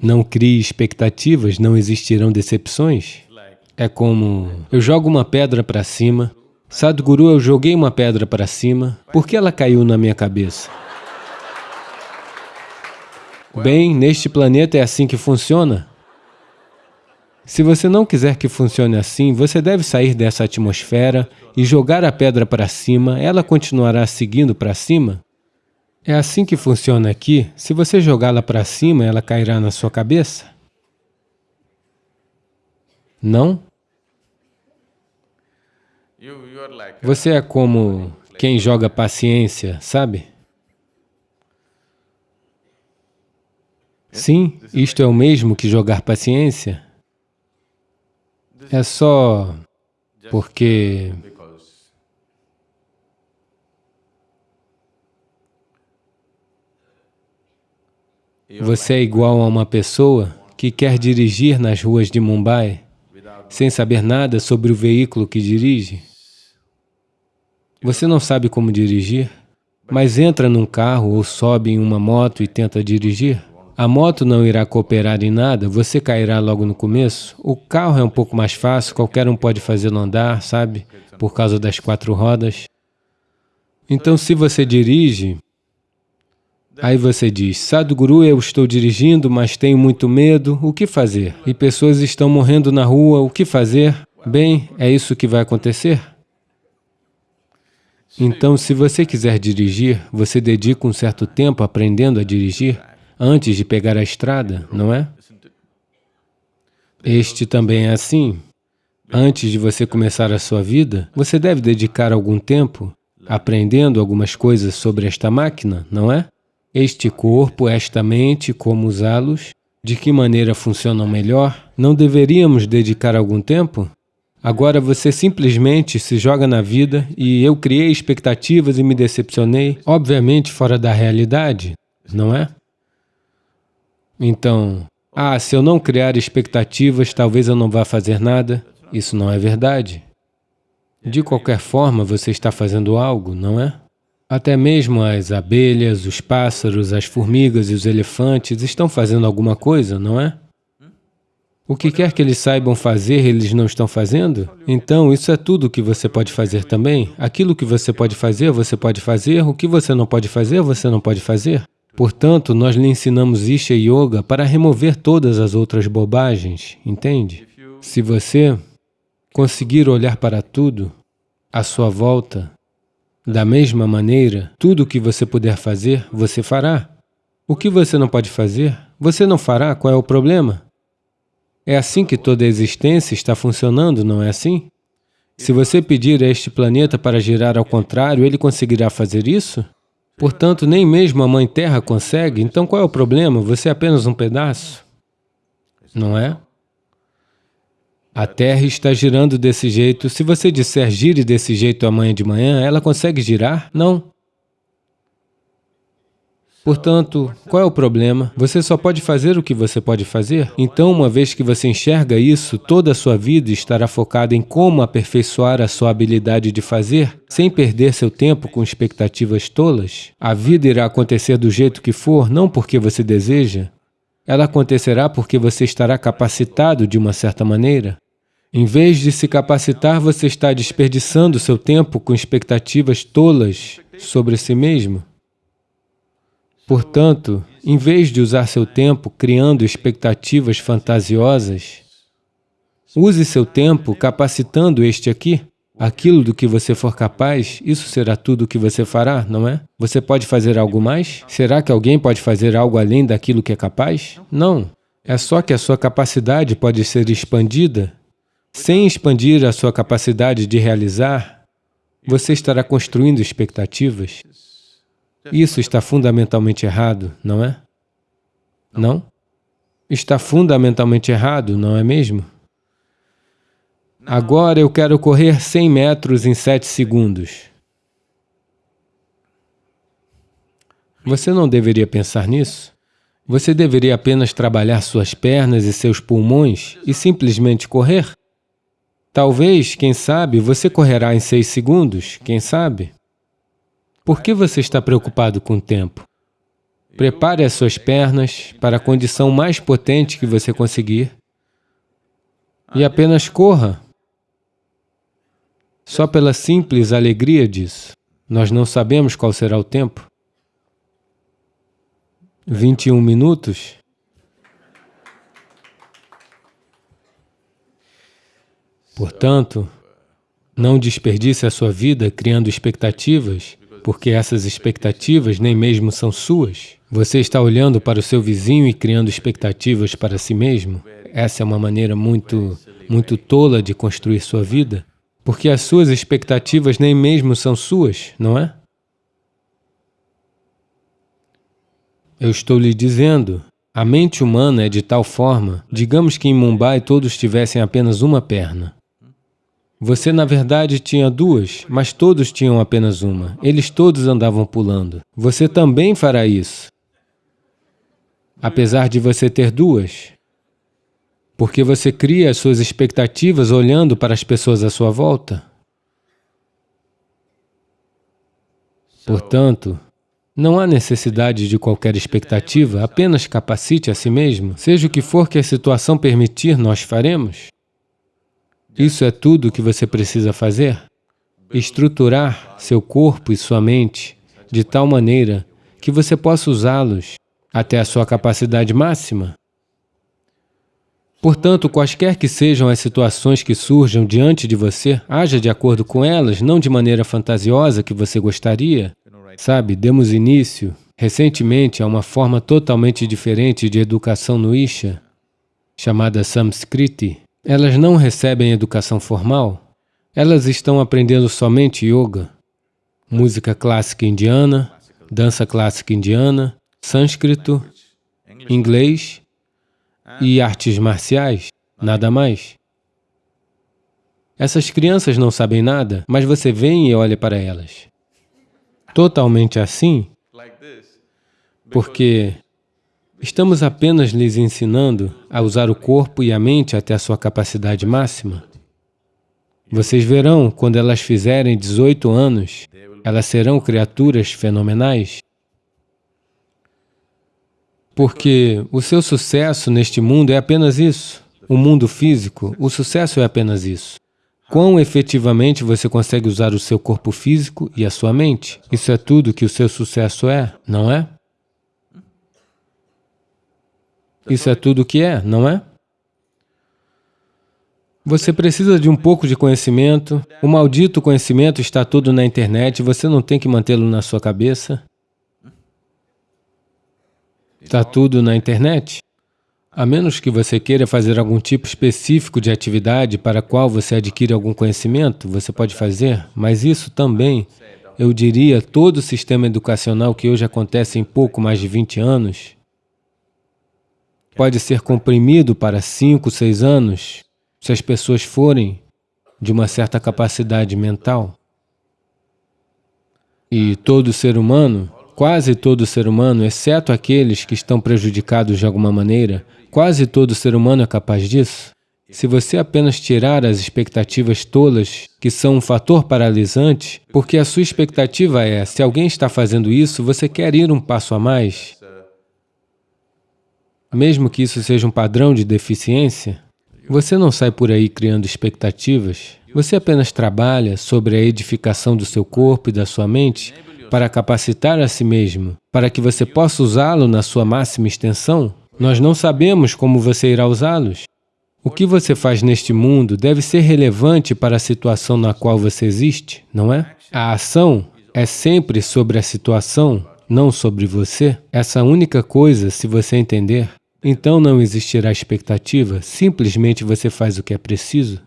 Não crie expectativas, não existirão decepções. É como eu jogo uma pedra para cima. Sadhguru, eu joguei uma pedra para cima. Por que ela caiu na minha cabeça? Bem, neste planeta é assim que funciona. Se você não quiser que funcione assim, você deve sair dessa atmosfera e jogar a pedra para cima, ela continuará seguindo para cima. É assim que funciona aqui. Se você jogá-la para cima, ela cairá na sua cabeça? Não? Você é como quem joga paciência, sabe? Sim, isto é o mesmo que jogar paciência. É só porque você é igual a uma pessoa que quer dirigir nas ruas de Mumbai sem saber nada sobre o veículo que dirige. Você não sabe como dirigir, mas entra num carro ou sobe em uma moto e tenta dirigir. A moto não irá cooperar em nada, você cairá logo no começo. O carro é um pouco mais fácil, qualquer um pode fazê-lo andar, sabe? Por causa das quatro rodas. Então, se você dirige, aí você diz, Sadhguru, eu estou dirigindo, mas tenho muito medo, o que fazer? E pessoas estão morrendo na rua, o que fazer? Bem, é isso que vai acontecer? Então, se você quiser dirigir, você dedica um certo tempo aprendendo a dirigir, antes de pegar a estrada, não é? Este também é assim. Antes de você começar a sua vida, você deve dedicar algum tempo aprendendo algumas coisas sobre esta máquina, não é? Este corpo, esta mente, como usá-los, de que maneira funcionam melhor. Não deveríamos dedicar algum tempo? Agora você simplesmente se joga na vida e eu criei expectativas e me decepcionei, obviamente fora da realidade, não é? Então, ah, se eu não criar expectativas, talvez eu não vá fazer nada. Isso não é verdade. De qualquer forma, você está fazendo algo, não é? Até mesmo as abelhas, os pássaros, as formigas e os elefantes estão fazendo alguma coisa, não é? O que quer que eles saibam fazer, eles não estão fazendo? Então, isso é tudo o que você pode fazer também. Aquilo que você pode fazer, você pode fazer. O que você não pode fazer, você não pode fazer. Portanto, nós lhe ensinamos Isha Yoga para remover todas as outras bobagens, entende? Se você conseguir olhar para tudo à sua volta da mesma maneira, tudo o que você puder fazer, você fará. O que você não pode fazer, você não fará, qual é o problema? É assim que toda a existência está funcionando, não é assim? Se você pedir a este planeta para girar ao contrário, ele conseguirá fazer isso? Portanto, nem mesmo a Mãe Terra consegue, então qual é o problema? Você é apenas um pedaço, não é? A Terra está girando desse jeito. Se você disser gire desse jeito amanhã de manhã, ela consegue girar? Não. Portanto, qual é o problema? Você só pode fazer o que você pode fazer. Então, uma vez que você enxerga isso, toda a sua vida estará focada em como aperfeiçoar a sua habilidade de fazer, sem perder seu tempo com expectativas tolas. A vida irá acontecer do jeito que for, não porque você deseja. Ela acontecerá porque você estará capacitado de uma certa maneira. Em vez de se capacitar, você está desperdiçando seu tempo com expectativas tolas sobre si mesmo. Portanto, em vez de usar seu tempo criando expectativas fantasiosas, use seu tempo capacitando este aqui. Aquilo do que você for capaz, isso será tudo o que você fará, não é? Você pode fazer algo mais? Será que alguém pode fazer algo além daquilo que é capaz? Não. É só que a sua capacidade pode ser expandida. Sem expandir a sua capacidade de realizar, você estará construindo expectativas. Isso está fundamentalmente errado, não é? Não? Está fundamentalmente errado, não é mesmo? Agora eu quero correr 100 metros em 7 segundos. Você não deveria pensar nisso? Você deveria apenas trabalhar suas pernas e seus pulmões e simplesmente correr? Talvez, quem sabe, você correrá em 6 segundos, quem sabe? Por que você está preocupado com o tempo? Prepare as suas pernas para a condição mais potente que você conseguir e apenas corra. Só pela simples alegria disso. Nós não sabemos qual será o tempo. 21 minutos? Portanto, não desperdice a sua vida criando expectativas, porque essas expectativas nem mesmo são suas. Você está olhando para o seu vizinho e criando expectativas para si mesmo. Essa é uma maneira muito, muito tola de construir sua vida, porque as suas expectativas nem mesmo são suas, não é? Eu estou lhe dizendo, a mente humana é de tal forma, digamos que em Mumbai todos tivessem apenas uma perna. Você, na verdade, tinha duas, mas todos tinham apenas uma. Eles todos andavam pulando. Você também fará isso, apesar de você ter duas. Porque você cria as suas expectativas olhando para as pessoas à sua volta. Portanto, não há necessidade de qualquer expectativa, apenas capacite a si mesmo. Seja o que for que a situação permitir, nós faremos. Isso é tudo o que você precisa fazer? Estruturar seu corpo e sua mente de tal maneira que você possa usá-los até a sua capacidade máxima. Portanto, quaisquer que sejam as situações que surjam diante de você, haja de acordo com elas, não de maneira fantasiosa que você gostaria. Sabe, demos início recentemente a uma forma totalmente diferente de educação no Isha, chamada Samskriti. Elas não recebem educação formal, elas estão aprendendo somente yoga, música clássica indiana, dança clássica indiana, sânscrito, inglês e artes marciais, nada mais. Essas crianças não sabem nada, mas você vem e olha para elas. Totalmente assim, porque Estamos apenas lhes ensinando a usar o corpo e a mente até a sua capacidade máxima. Vocês verão, quando elas fizerem 18 anos, elas serão criaturas fenomenais. Porque o seu sucesso neste mundo é apenas isso. O mundo físico, o sucesso é apenas isso. Quão efetivamente você consegue usar o seu corpo físico e a sua mente. Isso é tudo que o seu sucesso é, não é? Isso é tudo o que é, não é? Você precisa de um pouco de conhecimento. O maldito conhecimento está todo na internet, você não tem que mantê-lo na sua cabeça. Está tudo na internet. A menos que você queira fazer algum tipo específico de atividade para a qual você adquire algum conhecimento, você pode fazer, mas isso também, eu diria, todo o sistema educacional que hoje acontece em pouco mais de 20 anos, pode ser comprimido para cinco, seis anos, se as pessoas forem de uma certa capacidade mental. E todo ser humano, quase todo ser humano, exceto aqueles que estão prejudicados de alguma maneira, quase todo ser humano é capaz disso. Se você apenas tirar as expectativas tolas, que são um fator paralisante, porque a sua expectativa é, se alguém está fazendo isso, você quer ir um passo a mais, mesmo que isso seja um padrão de deficiência, você não sai por aí criando expectativas, você apenas trabalha sobre a edificação do seu corpo e da sua mente para capacitar a si mesmo, para que você possa usá-lo na sua máxima extensão. Nós não sabemos como você irá usá-los. O que você faz neste mundo deve ser relevante para a situação na qual você existe, não é? A ação é sempre sobre a situação, não sobre você. Essa única coisa, se você entender, então não existirá expectativa, simplesmente você faz o que é preciso.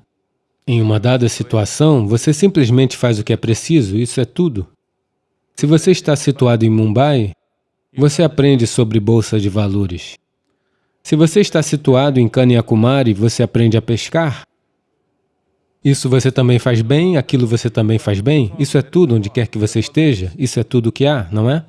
Em uma dada situação, você simplesmente faz o que é preciso, isso é tudo. Se você está situado em Mumbai, você aprende sobre bolsa de valores. Se você está situado em Kanyakumari, você aprende a pescar. Isso você também faz bem, aquilo você também faz bem, isso é tudo onde quer que você esteja, isso é tudo que há, não é?